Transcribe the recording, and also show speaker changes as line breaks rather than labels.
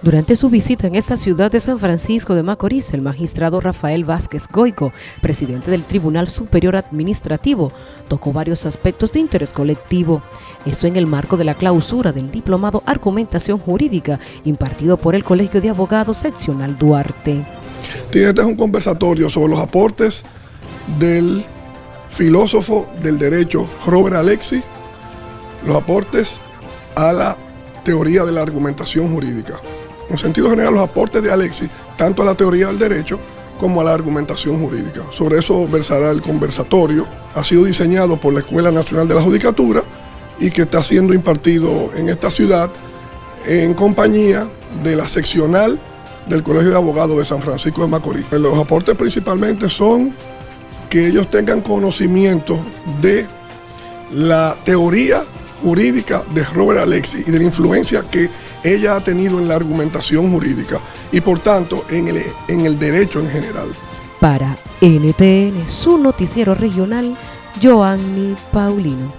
Durante su visita en esta ciudad de San Francisco de Macorís, el magistrado Rafael Vázquez Goico, presidente del Tribunal Superior Administrativo, tocó varios aspectos de interés colectivo. Esto en el marco de la clausura del diplomado Argumentación Jurídica impartido por el Colegio de Abogados Seccional Duarte.
Este es un conversatorio sobre los aportes del filósofo del derecho Robert Alexi, los aportes a la teoría de la argumentación jurídica. En sentido general, los aportes de Alexis, tanto a la teoría del derecho como a la argumentación jurídica. Sobre eso versará el conversatorio. Ha sido diseñado por la Escuela Nacional de la Judicatura y que está siendo impartido en esta ciudad en compañía de la seccional del Colegio de Abogados de San Francisco de Macorís. Los aportes principalmente son que ellos tengan conocimiento de la teoría jurídica de Robert Alexi y de la influencia que ella ha tenido en la argumentación jurídica y por tanto en el, en el derecho en general.
Para NTN, su noticiero regional, Joanny Paulino.